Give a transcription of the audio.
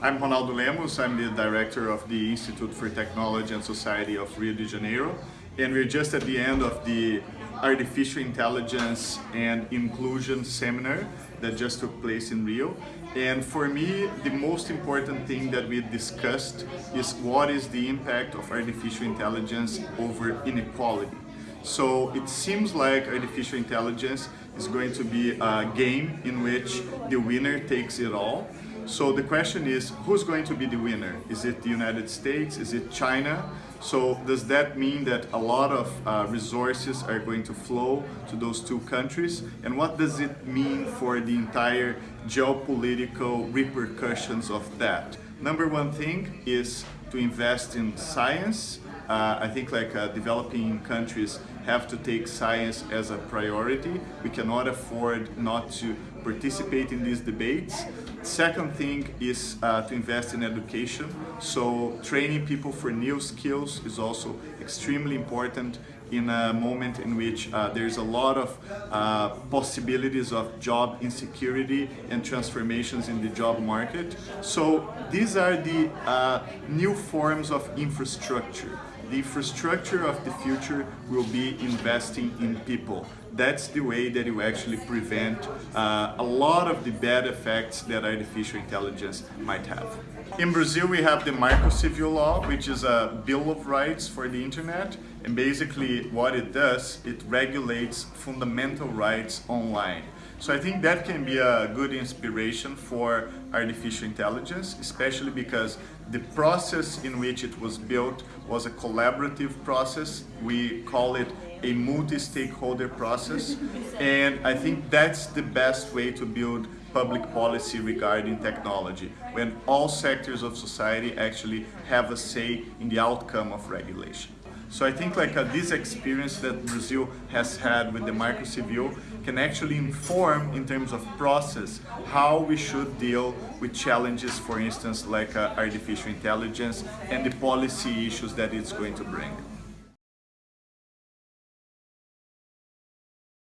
I'm Ronaldo Lemos, I'm the director of the Institute for Technology and Society of Rio de Janeiro and we're just at the end of the Artificial Intelligence and Inclusion Seminar that just took place in Rio and for me the most important thing that we discussed is what is the impact of artificial intelligence over inequality. So it seems like artificial intelligence is going to be a game in which the winner takes it all so the question is, who's going to be the winner? Is it the United States? Is it China? So does that mean that a lot of uh, resources are going to flow to those two countries? And what does it mean for the entire geopolitical repercussions of that? Number one thing is to invest in science. Uh, I think like uh, developing countries have to take science as a priority. We cannot afford not to participate in these debates. Second thing is uh, to invest in education. So training people for new skills is also extremely important in a moment in which uh, there's a lot of uh, possibilities of job insecurity and transformations in the job market. So these are the uh, new forms of infrastructure. The infrastructure of the future will be investing in people that's the way that you actually prevent uh, a lot of the bad effects that artificial intelligence might have. In Brazil, we have the Marco Civil Law, which is a Bill of Rights for the internet. And basically what it does, it regulates fundamental rights online. So I think that can be a good inspiration for artificial intelligence, especially because the process in which it was built was a collaborative process. We call it a multi-stakeholder process and I think that's the best way to build public policy regarding technology when all sectors of society actually have a say in the outcome of regulation. So I think like uh, this experience that Brazil has had with the Civil can actually inform in terms of process how we should deal with challenges, for instance, like uh, artificial intelligence and the policy issues that it's going to bring.